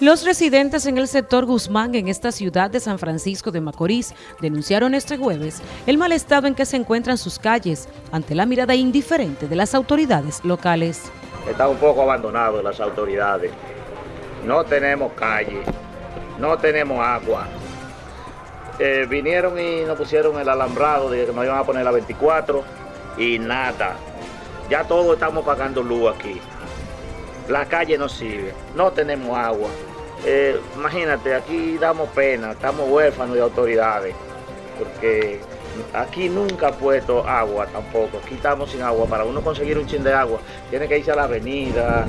Los residentes en el sector Guzmán, en esta ciudad de San Francisco de Macorís, denunciaron este jueves el mal estado en que se encuentran sus calles ante la mirada indiferente de las autoridades locales. Está un poco abandonado las autoridades. No tenemos calle, no tenemos agua. Eh, vinieron y nos pusieron el alambrado de que nos iban a poner la 24 y nada. Ya todos estamos pagando luz aquí. La calle no sirve, no tenemos agua. Eh, imagínate, aquí damos pena, estamos huérfanos de autoridades, porque aquí nunca ha puesto agua tampoco, aquí estamos sin agua. Para uno conseguir un chin de agua, tiene que irse a la avenida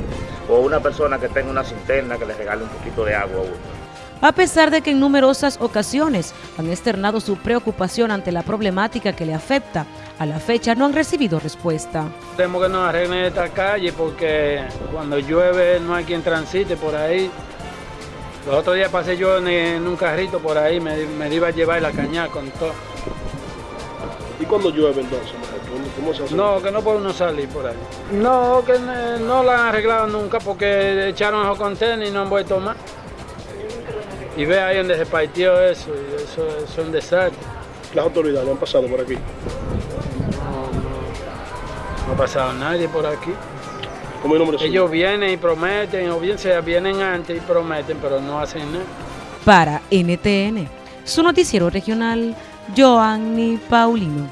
o una persona que tenga una cinterna que le regale un poquito de agua a uno. A pesar de que en numerosas ocasiones han externado su preocupación ante la problemática que le afecta, a la fecha no han recibido respuesta. Tenemos que nos arreglen esta calle porque cuando llueve no hay quien transite por ahí los otros días pasé yo en, un carrito por ahí, me, me, iba a llevar la caña con todo. ¿Y cuando llueve entonces? ¿Cómo se hace? No, que no puede uno salir por ahí. No, que no la han arreglado nunca porque echaron los contenedores y no han vuelto más. Y ve ahí donde se partió eso, y eso, es un desastre. ¿Las autoridades han pasado por aquí? No, ha pasado nadie por aquí. Ellos vienen y prometen, o bien sea, vienen antes y prometen, pero no hacen nada. Para NTN, su noticiero regional, Joanny Paulino.